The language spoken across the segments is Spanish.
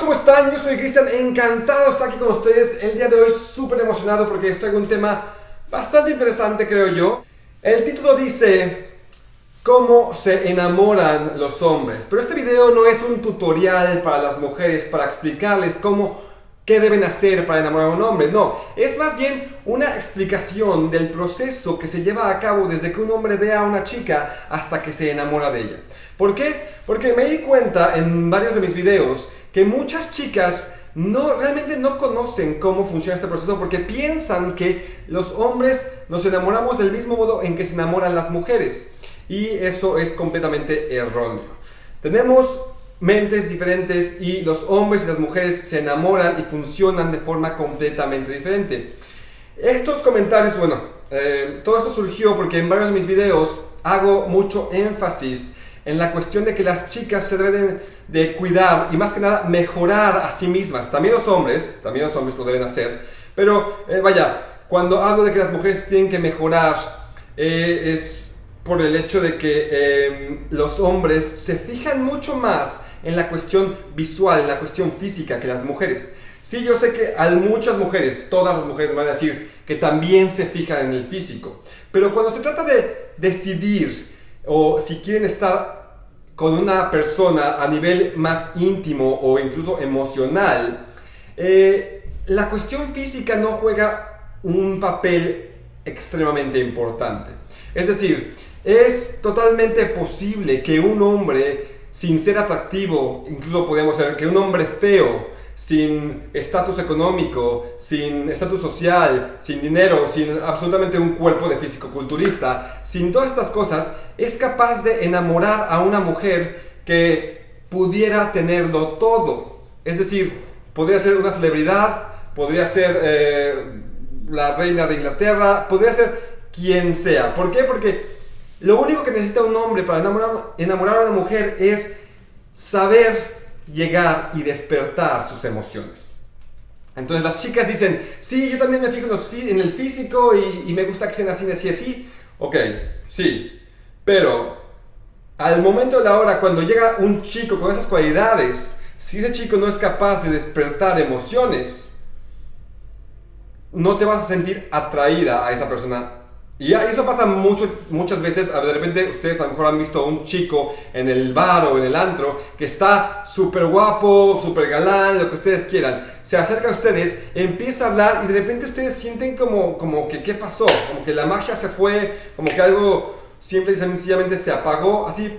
¿cómo están? Yo soy Cristian, encantado de estar aquí con ustedes el día de hoy, súper emocionado porque les traigo un tema bastante interesante creo yo. El título dice cómo se enamoran los hombres, pero este video no es un tutorial para las mujeres para explicarles cómo qué deben hacer para enamorar a un hombre. No, es más bien una explicación del proceso que se lleva a cabo desde que un hombre ve a una chica hasta que se enamora de ella. ¿Por qué? Porque me di cuenta en varios de mis videos que muchas chicas no, realmente no conocen cómo funciona este proceso porque piensan que los hombres nos enamoramos del mismo modo en que se enamoran las mujeres. Y eso es completamente erróneo. Tenemos mentes diferentes y los hombres y las mujeres se enamoran y funcionan de forma completamente diferente. Estos comentarios, bueno, eh, todo esto surgió porque en varios de mis videos hago mucho énfasis en la cuestión de que las chicas se deben de cuidar y más que nada mejorar a sí mismas. También los hombres, también los hombres lo deben hacer, pero eh, vaya, cuando hablo de que las mujeres tienen que mejorar, eh, es por el hecho de que los hombres se fijan mucho más en la cuestión visual, en la cuestión física que las mujeres. Sí, yo sé que hay muchas mujeres, todas las mujeres me van a decir que también se fijan en el físico. Pero cuando se trata de decidir o si quieren estar con una persona a nivel más íntimo o incluso emocional, eh, la cuestión física no juega un papel extremadamente importante. Es decir, es totalmente posible que un hombre sin ser atractivo, incluso podemos ser que un hombre feo, sin estatus económico, sin estatus social, sin dinero, sin absolutamente un cuerpo de físico-culturista, sin todas estas cosas, es capaz de enamorar a una mujer que pudiera tenerlo todo. Es decir, podría ser una celebridad, podría ser eh, la reina de Inglaterra, podría ser quien sea. ¿Por qué? Porque lo único que necesita un hombre para enamorar, a una mujer es saber llegar y despertar sus emociones. Entonces las chicas dicen, sí, yo también me fijo en, el físico y, me gusta que sean así, así, así. Ok, sí, pero al momento de la hora, cuando llega un chico con esas cualidades, si ese chico no es capaz de despertar emociones, no te vas a sentir atraída a esa persona y eso pasa mucho, muchas veces, de repente ustedes a lo mejor han visto a un chico en el bar o en el antro que está súper guapo, súper galán, lo que ustedes quieran. Se acerca a ustedes, empieza a hablar y de repente ustedes sienten como, como que qué pasó, como que la magia se fue, como que algo simple y sencillamente se apagó, así,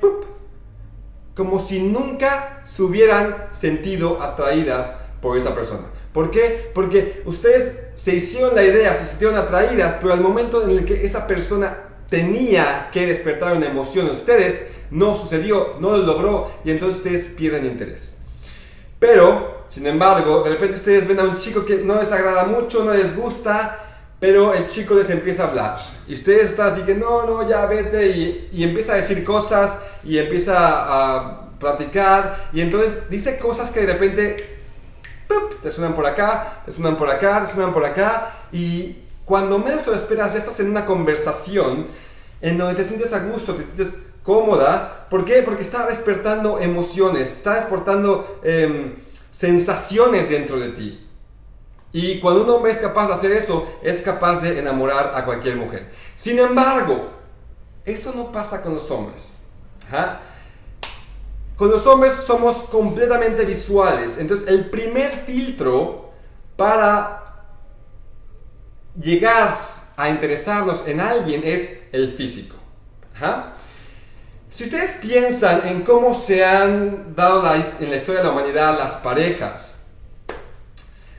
como si nunca se hubieran sentido atraídas por esa persona. ¿Por qué? Porque ustedes se hicieron la idea, se sintieron atraídas, pero al momento en el que esa persona tenía que despertar una emoción en ustedes, no sucedió, no lo logró y entonces ustedes pierden interés. Pero, sin embargo, de repente ustedes ven a un chico que no les agrada mucho, no les gusta, pero el chico les empieza a hablar. Y ustedes están así que no, no, ya vete y, y empieza a decir cosas y empieza a platicar y entonces dice cosas que de repente te suenan por acá, te suenan por acá, te suenan por acá y cuando menos te lo esperas ya estás en una conversación en donde te sientes a gusto, te sientes cómoda. ¿Por qué? Porque está despertando emociones, está despertando em, sensaciones dentro de ti. Y cuando un hombre es capaz de hacer eso, es capaz de enamorar a cualquier mujer. Sin embargo, eso no pasa con los hombres. Con los hombres somos completamente visuales. Entonces, el primer filtro para llegar a interesarnos en alguien es el físico. Si ustedes piensan en cómo se han dado en la historia de la humanidad las parejas,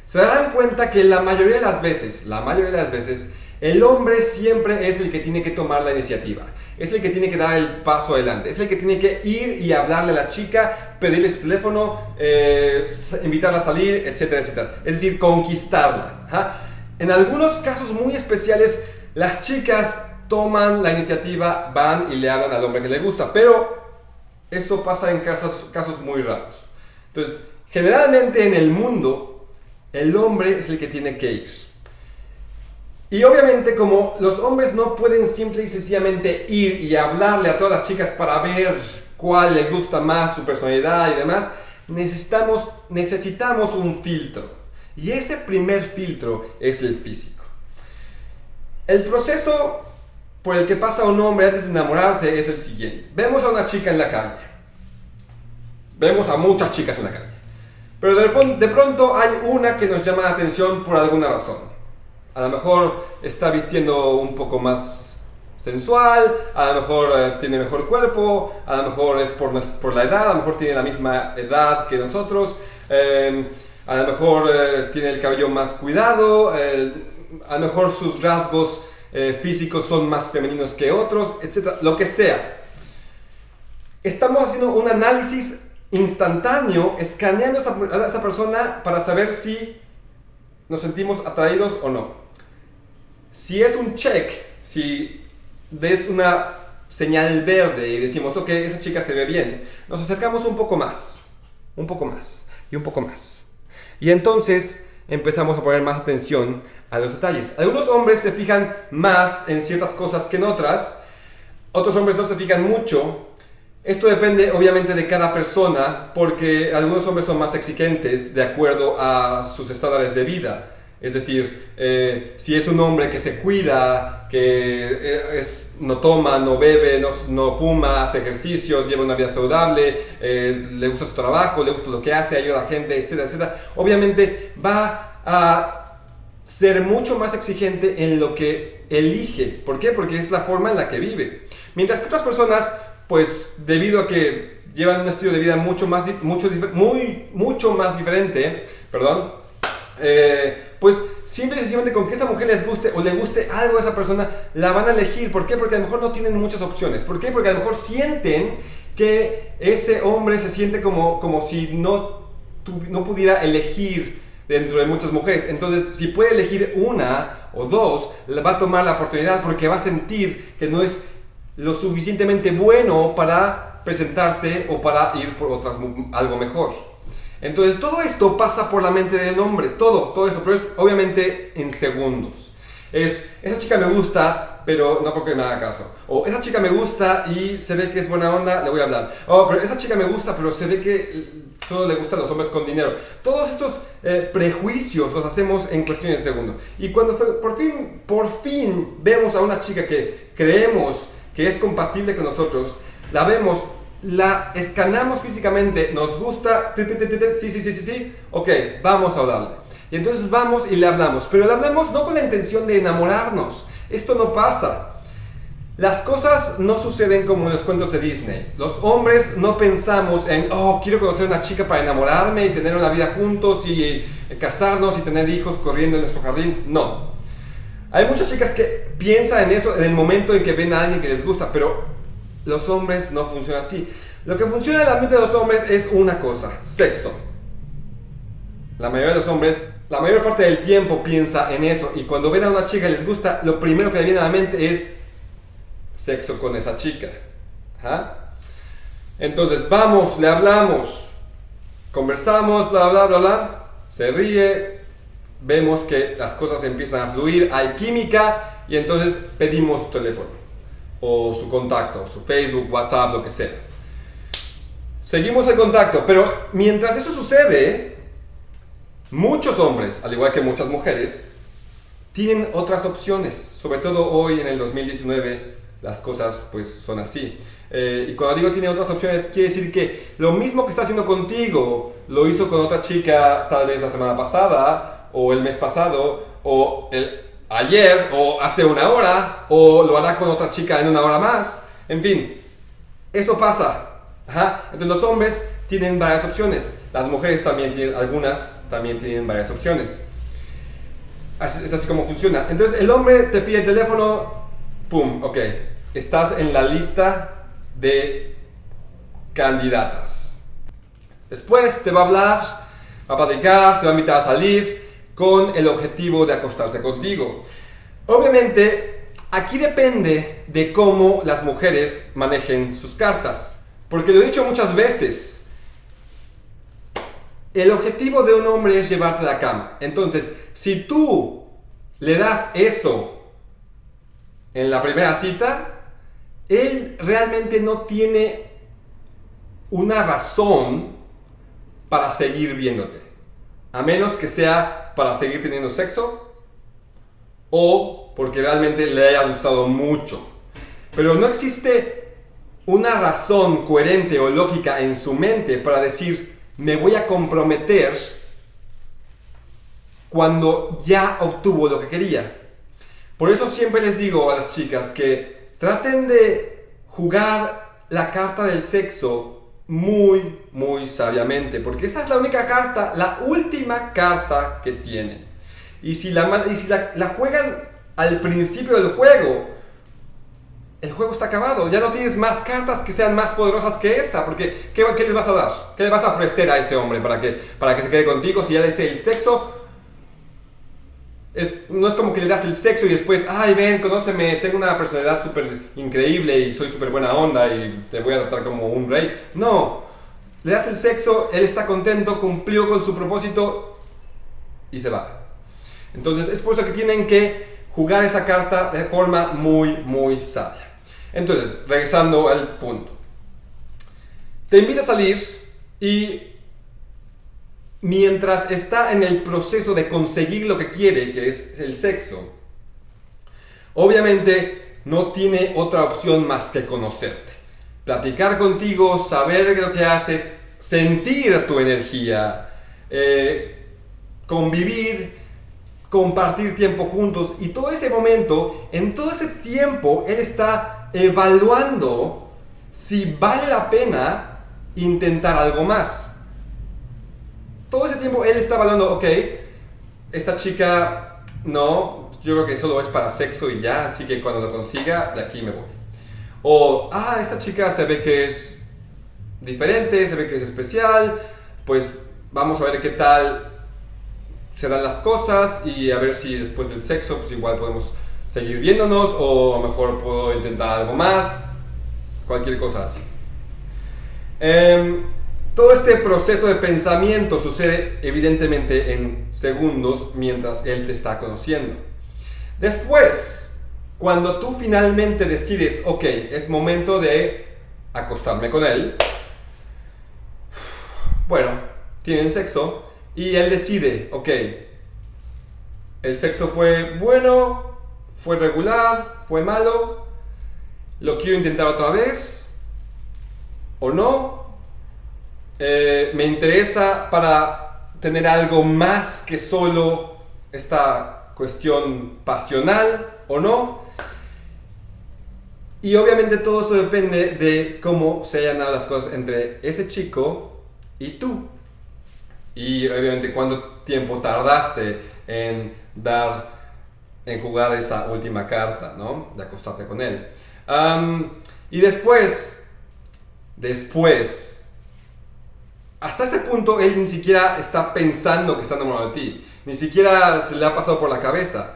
se darán cuenta que la mayoría de las veces, la mayoría de las veces, el hombre siempre es el que tiene que tomar la iniciativa es el que tiene que dar el paso adelante, es el que tiene que ir y hablarle a la chica, pedirle su teléfono, eh, invitarla a salir, etcétera, etcétera. Es decir, conquistarla. En algunos casos muy especiales, las chicas toman la iniciativa, van y le hablan al hombre que le gusta, pero eso pasa en casos, casos muy raros. Entonces, generalmente en el mundo, el hombre es el que tiene que ir. Y obviamente como los hombres no pueden simple y sencillamente ir y hablarle a todas las chicas para ver cuál les gusta más su personalidad y demás, necesitamos, necesitamos un filtro. Y ese primer filtro es el físico. El proceso por el que pasa un hombre antes de enamorarse es el siguiente. Vemos a una chica en la calle. Vemos a muchas chicas en la calle. Pero de, pronto hay una que nos llama la atención por alguna razón. A lo mejor está vistiendo un poco más sensual, a lo mejor eh, tiene mejor cuerpo, a lo mejor es por, la edad, a lo mejor tiene la misma edad que nosotros, em, a lo mejor eh, tiene el cabello más cuidado, eh, a lo mejor sus rasgos físicos son más femeninos que otros, etc. Lo que sea. Estamos haciendo un análisis instantáneo, escaneando a esa persona para saber si nos sentimos atraídos o no. Si es un check, si des una señal verde y decimos, ok, esa chica se ve bien, nos acercamos un poco más, un poco más y un poco más. Y entonces empezamos a poner más atención a los detalles. Algunos hombres se fijan más en ciertas cosas que en otras, otros hombres no se fijan mucho. Esto depende obviamente de cada persona porque algunos hombres son más exigentes de acuerdo a sus estándares de vida. Es decir, eh, si es un hombre que se cuida, que eh, no toma, no bebe, no, no, fuma, hace ejercicio, lleva una vida saludable, eh, le gusta su trabajo, le gusta lo que hace, ayuda a la gente, etcétera, etcétera, obviamente va a ser mucho más exigente en lo que elige. ¿Por qué? Porque es la forma en la que vive. Mientras que otras personas, pues debido a que llevan un estilo de vida mucho más, mucho, muy, mucho más diferente, perdón, eh, pues simple y sencillamente con que esa mujer les guste o le guste algo a esa persona, la van a elegir. ¿Por qué? Porque a lo mejor no tienen muchas opciones. ¿Por qué? Porque a lo mejor sienten que ese hombre se siente como, como si no, no pudiera elegir dentro de muchas mujeres. Entonces, si puede elegir una o dos, va a tomar la oportunidad porque va a sentir que no es lo suficientemente bueno para presentarse o para ir por otras, algo mejor. Entonces todo esto pasa por la mente del hombre, todo, todo esto, pero es obviamente en segundos. Es, esa chica me gusta, pero no porque me haga caso. O esa chica me gusta y se ve que es buena onda, le voy a hablar. O pero esa chica me gusta, pero se ve que solo le gustan los hombres con dinero. Todos estos eh, prejuicios los hacemos en cuestión de segundos. Y cuando por fin, por fin vemos a una chica que creemos que es compatible con nosotros, la vemos la escanamos físicamente, nos gusta, sí, sí, sí, sí, sí, ok, vamos a hablarle. Y entonces vamos y le hablamos, pero le hablamos no con la intención de enamorarnos, esto no pasa. Las cosas no suceden como en los cuentos de Disney. Los hombres no pensamos en, oh, quiero conocer a una chica para enamorarme y tener una vida juntos y eh, casarnos y tener hijos corriendo en nuestro jardín. No. Hay muchas chicas que piensan en eso en el momento en que ven a alguien que les gusta, pero los hombres no funcionan así. Lo que funciona en la mente de los hombres es una cosa, sexo. La mayoría de los hombres, la mayor parte del tiempo piensa en eso y cuando ven a una chica y les gusta, lo primero que le viene a la mente es sexo con esa chica. Entonces vamos, le hablamos, conversamos, bla, bla, bla, bla, se ríe, vemos que las cosas empiezan a fluir, hay química y entonces pedimos teléfono o su contacto, su Facebook, WhatsApp, lo que sea. Seguimos el contacto, pero mientras eso sucede, muchos hombres, al igual que muchas mujeres, tienen otras opciones. Sobre todo hoy en el 2019 las cosas pues son así. Eh, y cuando digo tiene otras opciones, quiere decir que lo mismo que está haciendo contigo, lo hizo con otra chica tal vez la semana pasada, o el mes pasado, o el ayer o hace una hora o lo hará con otra chica en una hora más. En fin, eso pasa. Entonces los hombres tienen varias opciones. Las mujeres también tienen, algunas también tienen varias opciones. es así como funciona. Entonces el hombre te pide el teléfono, pum, ok, estás en la lista de candidatas. Después te va a hablar, va a platicar, te va a invitar a salir, con el objetivo de acostarse contigo. Obviamente, aquí depende de cómo las mujeres manejen sus cartas. Porque lo he dicho muchas veces, el objetivo de un hombre es llevarte a la cama. Entonces, si tú le das eso en la primera cita, él realmente no tiene una razón para seguir viéndote. A menos que sea para seguir teniendo sexo o porque realmente le haya gustado mucho. Pero no existe una razón coherente o lógica en su mente para decir, me voy a comprometer cuando ya obtuvo lo que quería. Por eso siempre les digo a las chicas que traten de jugar la carta del sexo muy, muy sabiamente, porque esa es la única carta, la última carta que tienen. Y si la, y si la, juegan al principio del juego, el juego está acabado. Ya no tienes más cartas que sean más poderosas que esa. Porque, ¿qué, ¿qué, les vas a dar? ¿Qué le vas a ofrecer a ese hombre para que, para que se quede contigo si ya le esté el sexo? No es como que le das el sexo y después, ay, ven, conóceme, tengo una personalidad súper increíble y soy súper buena onda y te voy a tratar como un rey. No, le das el sexo, él está contento, cumplió con su propósito y se va. Entonces es por eso que tienen que jugar esa carta de forma muy, muy sabia. Entonces, regresando al punto. Te invita a salir y mientras está en el proceso de conseguir lo que quiere, que es el sexo, obviamente no tiene otra opción más que conocerte. Platicar contigo, saber lo que haces, sentir tu energía, eh, convivir, compartir tiempo juntos y todo ese momento, en todo ese tiempo, él está evaluando si vale la pena intentar algo más todo ese tiempo él estaba hablando, ok, esta chica no, yo creo que solo es para sexo y ya, así que cuando lo consiga, de aquí me voy. O, ah, esta chica se ve que es diferente, se ve que es especial, pues vamos a ver qué tal se dan las cosas y a ver si después del sexo, pues igual podemos seguir viéndonos o a lo mejor puedo intentar algo más, cualquier cosa así. Eh, todo este proceso de pensamiento sucede evidentemente en segundos mientras él te está conociendo. Después, cuando tú finalmente decides, ok, es momento de acostarme con él, bueno, tienen sexo y él decide, ok, el sexo fue bueno, fue regular, fue malo, lo quiero intentar otra vez o no, eh, me interesa para tener algo más que solo esta cuestión pasional o no. Y obviamente todo eso depende de cómo se hayan dado las cosas entre ese chico y tú. Y obviamente cuánto tiempo tardaste en dar, en jugar esa última carta, ¿no? De acostarte con él. y después, después hasta este punto él ni siquiera está pensando que está enamorado de ti, ni siquiera se le ha pasado por la cabeza.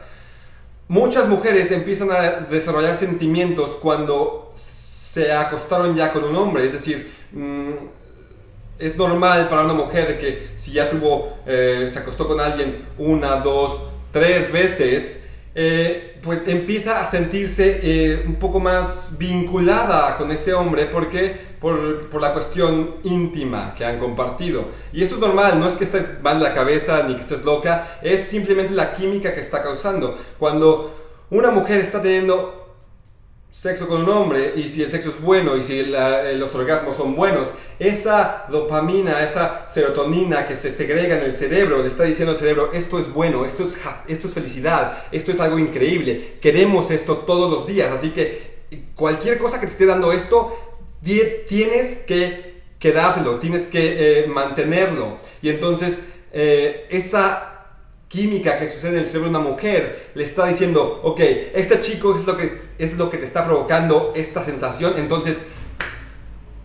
Muchas mujeres empiezan a desarrollar sentimientos cuando se acostaron ya con un hombre, es decir, mm, es normal para una mujer que si ya tuvo, eh, se acostó con alguien una, dos, tres veces, eh, pues empieza a sentirse eh, un poco más vinculada con ese hombre porque por, por, la cuestión íntima que han compartido. Y eso es normal, no es que estés mal la cabeza ni que estés loca, es simplemente la química que está causando. Cuando una mujer está teniendo sexo con un hombre y si el sexo es bueno y si eh, los orgasmos son buenos, esa dopamina, esa serotonina que se segrega en el cerebro le está diciendo al cerebro, esto es bueno, esto es, esto es felicidad, esto es algo increíble, queremos esto todos los días, así que cualquier cosa que te esté dando esto, tienes que quedártelo, tienes que eh, mantenerlo. Y entonces eh, esa química que sucede en el cerebro de una mujer le está diciendo, ok, este chico es lo que, es lo que te está provocando esta sensación, entonces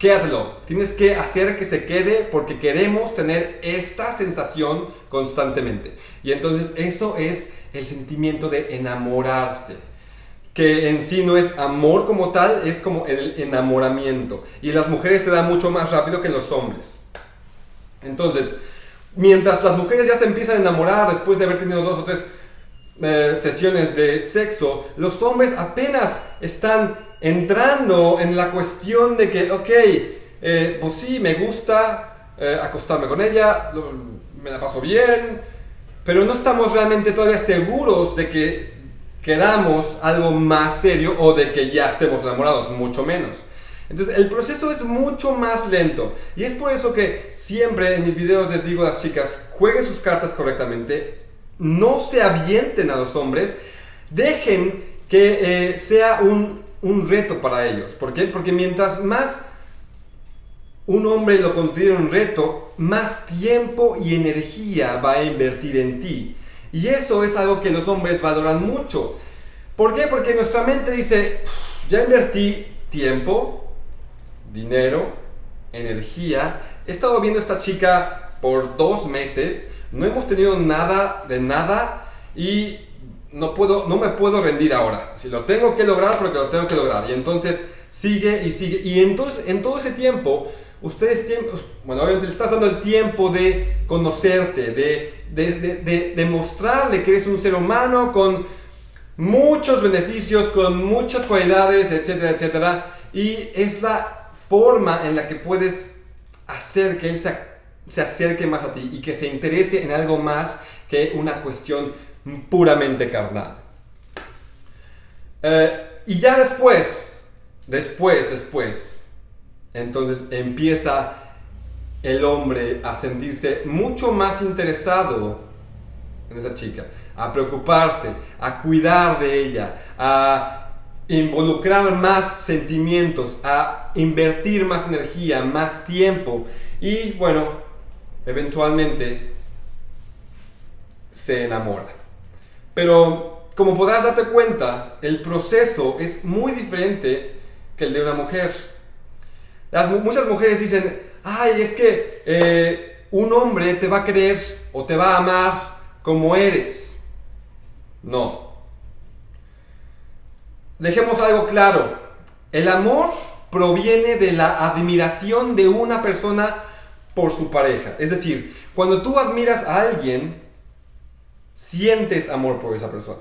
quédatelo. Tienes que hacer que se quede porque queremos tener esta sensación constantemente. Y entonces eso es el sentimiento de enamorarse. Que en sí no es amor como tal, es como el enamoramiento. Y las mujeres se da mucho más rápido que en los hombres. Entonces, Mientras las mujeres ya se empiezan a enamorar después de haber tenido dos o tres eh, sesiones de sexo, los hombres apenas están entrando en la cuestión de que, ok, eh, pues sí, me gusta, eh, acostarme con ella, me la paso bien, pero no estamos realmente todavía seguros de que queramos algo más serio o de que ya estemos enamorados, mucho menos. Entonces el proceso es mucho más lento y es por eso que siempre en mis videos les digo a las chicas, jueguen sus cartas correctamente, no se avienten a los hombres, dejen que eh, sea un, un reto para ellos. ¿Por qué? Porque mientras más un hombre lo considera un reto, más tiempo y energía va a invertir en ti. Y eso es algo que los hombres valoran mucho. ¿Por qué? Porque nuestra mente dice, ya invertí tiempo, dinero, energía. He estado viendo a esta chica por dos meses, no hemos tenido nada de nada y no, puedo, no me puedo rendir ahora. Si lo tengo que lograr, porque lo tengo que lograr. Y entonces sigue y sigue. Y entonces en todo ese tiempo ustedes tienen, bueno, obviamente le estás dando el tiempo de conocerte, de, de, demostrarle que eres un ser humano con muchos beneficios, con muchas cualidades, etcétera, etcétera. Y es la forma en la que puedes hacer que él se, acerque más a ti y que se interese en algo más que una cuestión puramente carnal. Eh, y ya después, después, después, entonces empieza el hombre a sentirse mucho más interesado en esa chica, a preocuparse, a cuidar de ella, a involucrar más sentimientos, a invertir más energía, más tiempo y bueno, eventualmente se enamora. Pero como podrás darte cuenta, el proceso es muy diferente que el de una mujer muchas mujeres dicen, ay, es que eh, un hombre te va a querer o te va a amar como eres. No. Dejemos algo claro. El amor proviene de la admiración de una persona por su pareja. Es decir, cuando tú admiras a alguien, sientes amor por esa persona.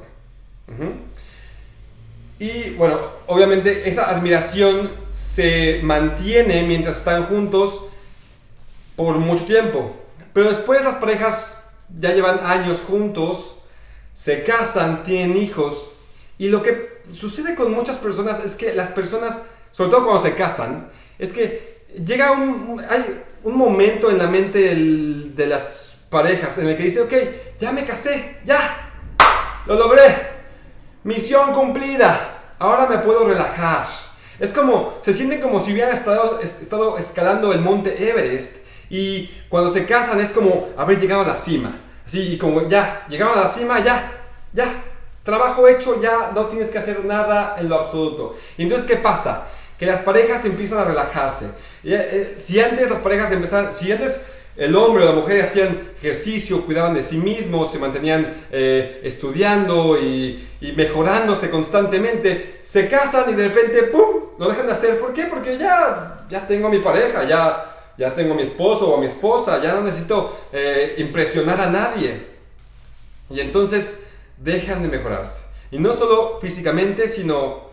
Y bueno, obviamente esa admiración se mantiene mientras están juntos por mucho tiempo. Pero después las parejas ya llevan años juntos, se casan, tienen hijos. Y lo que sucede con muchas personas es que las personas, sobre todo cuando se casan, es que llega un, hay un momento en la mente de las parejas en el que dice, ok, ya me casé, ya, lo logré, Misión cumplida. Ahora me puedo relajar. Es como, se sienten como si hubieran estado, estado escalando el monte Everest y cuando se casan es como haber llegado a la cima. Así, como ya, llegaron a la cima, ya, ya, trabajo hecho, ya no tienes que hacer nada en lo absoluto. Entonces, ¿qué pasa? Que las parejas empiezan a relajarse. Eh, si antes las parejas empezaron, si antes el hombre o la mujer hacían ejercicio, cuidaban de sí mismos, se mantenían eh, estudiando y, mejorándose constantemente. Se casan y de repente, ¡pum!, lo dejan de hacer. ¿Por qué? Porque ya, ya tengo a mi pareja, ya, ya tengo a mi esposo o a mi esposa, ya no necesito eh, impresionar a nadie. Y entonces dejan de mejorarse. Y no solo físicamente, sino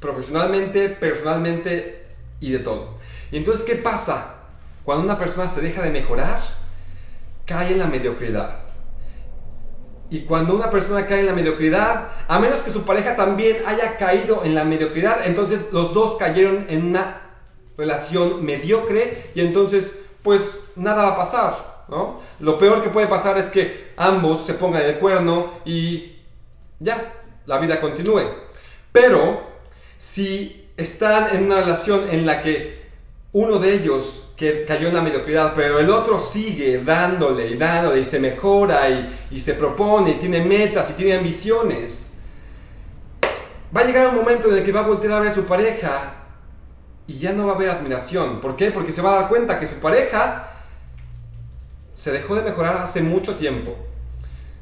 profesionalmente, personalmente y de todo. Y entonces, ¿qué pasa? Cuando una persona se deja de mejorar, cae en la mediocridad. Y cuando una persona cae en la mediocridad, a menos que su pareja también haya caído en la mediocridad, entonces los dos cayeron en una relación mediocre y entonces pues nada va a pasar. ¿no? Lo peor que puede pasar es que ambos se pongan el cuerno y ya, la vida continúe. Pero si están en una relación en la que uno de ellos que cayó en la mediocridad, pero el otro sigue dándole y dándole y se mejora y, se propone y tiene metas y tiene ambiciones. Va a llegar un momento en el que va a voltear a ver a su pareja y ya no va a haber admiración. ¿Por qué? Porque se va a dar cuenta que su pareja se dejó de mejorar hace mucho tiempo.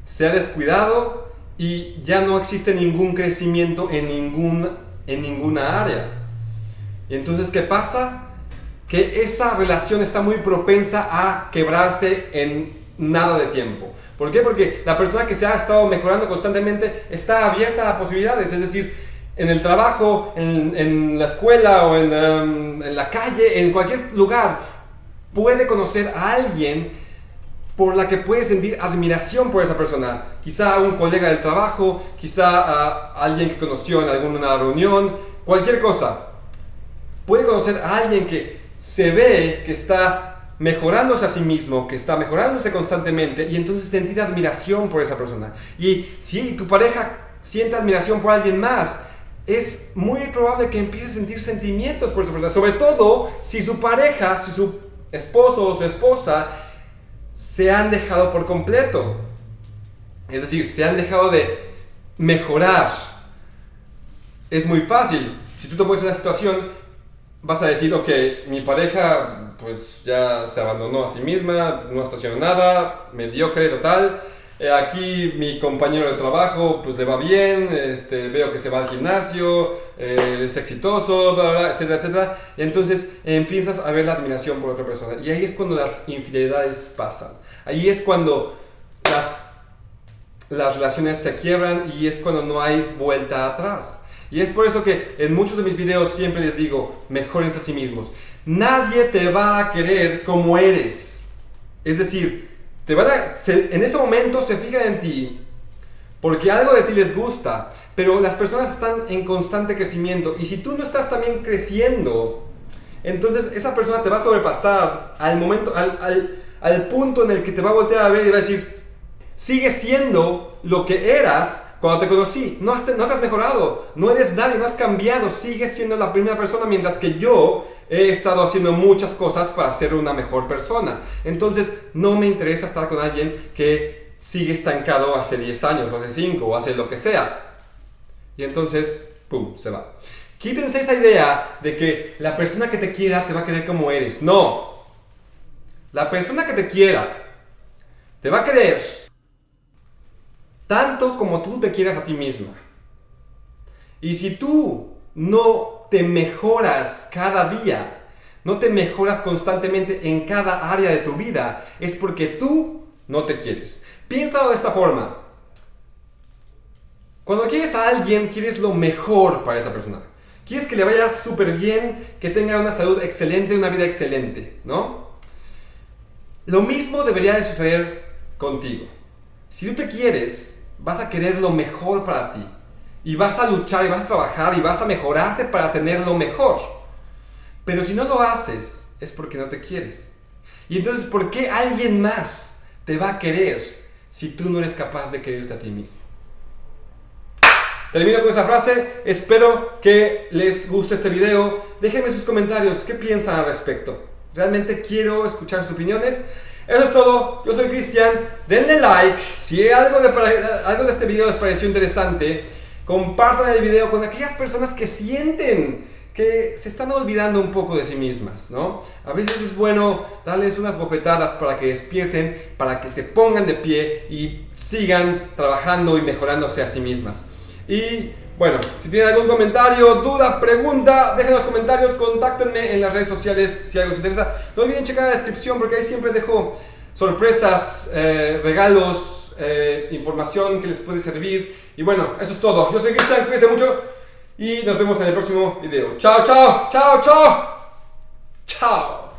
Se ha descuidado y ya no existe ningún crecimiento en, ningún, en ninguna área. Entonces, ¿qué pasa? que esa relación está muy propensa a quebrarse en nada de tiempo. ¿Por qué? Porque la persona que se ha estado mejorando constantemente está abierta a posibilidades, es decir, en el trabajo, en, la escuela o em, en, la calle, en cualquier lugar, puede conocer a alguien por la que puede sentir admiración por esa persona. Quizá un colega del trabajo, quizá a alguien que conoció en alguna reunión, cualquier cosa. Puede conocer a alguien que se ve que está mejorándose a sí mismo, que está mejorándose constantemente y entonces sentir admiración por esa persona. Y si tu pareja siente admiración por alguien más, es muy probable que empiece a sentir sentimientos por esa persona, sobre todo si su pareja, si su esposo o su esposa se han dejado por completo. Es decir, se han dejado de mejorar. Es muy fácil. Si tú te pones en una situación, vas a decir, ok, mi pareja pues ya se abandonó a sí misma, no está haciendo nada, mediocre total. Eh, aquí mi compañero de trabajo pues le va bien, este, veo que se va al gimnasio, eh, es exitoso, bla, bla, etcétera, etcétera. Y entonces empiezas a ver la admiración por otra persona. Y ahí es cuando las infidelidades pasan. Ahí es cuando las, las relaciones se quiebran y es cuando no hay vuelta atrás. Y es por eso que en muchos de mis videos siempre les digo, mejorense a sí mismos. Nadie te va a querer como eres. Es decir, te van a, en ese momento se fijan en ti porque algo de ti les gusta, pero las personas están en constante crecimiento y si tú no estás también creciendo, entonces esa persona te va a sobrepasar al momento, al, al, al punto en el que te va a voltear a ver y va a decir, sigue siendo lo que eras cuando te conocí, no, has, no te has mejorado, no eres nadie, no has cambiado, sigues siendo la primera persona mientras que yo he estado haciendo muchas cosas para ser una mejor persona. Entonces, no me interesa estar con alguien que sigue estancado hace 10 años, o hace 5, o hace lo que sea. Y entonces, ¡pum!, se va. Quítense esa idea de que la persona que te quiera te va a querer como eres. No. La persona que te quiera te va a querer tanto como tú te quieras a ti misma. Y si tú no te mejoras cada día, no te mejoras constantemente en cada área de tu vida, es porque tú no te quieres. Piénsalo de esta forma. Cuando quieres a alguien, quieres lo mejor para esa persona. Quieres que le vaya súper bien, que tenga una salud excelente, una vida excelente, ¿no? Lo mismo debería de suceder contigo. Si tú te quieres, vas a querer lo mejor para ti. Y vas a luchar y vas a trabajar y vas a mejorarte para tener lo mejor. Pero si no lo haces, es porque no te quieres. Y entonces, ¿por qué alguien más te va a querer si tú no eres capaz de quererte a ti mismo? Termino con esa frase. Espero que les guste este video. Déjenme sus comentarios. ¿Qué piensan al respecto? Realmente quiero escuchar sus opiniones. Eso es todo, yo soy Cristian, denle like, si algo de, algo de este video les pareció interesante, compartan el video con aquellas personas que sienten que se están olvidando un poco de sí mismas, ¿no? A veces es bueno darles unas bofetadas para que despierten, para que se pongan de pie y sigan trabajando y mejorándose a sí mismas. Y bueno, si tienen algún comentario, duda, pregunta, dejen los comentarios, contáctenme en las redes sociales si algo les interesa. No olviden checar la descripción porque ahí siempre dejo sorpresas, eh, regalos, eh, información que les puede servir. Y bueno, eso es todo. Yo soy Cristian, cuídense mucho y nos vemos en el próximo video. Chao, chao, chao, chao. Chao.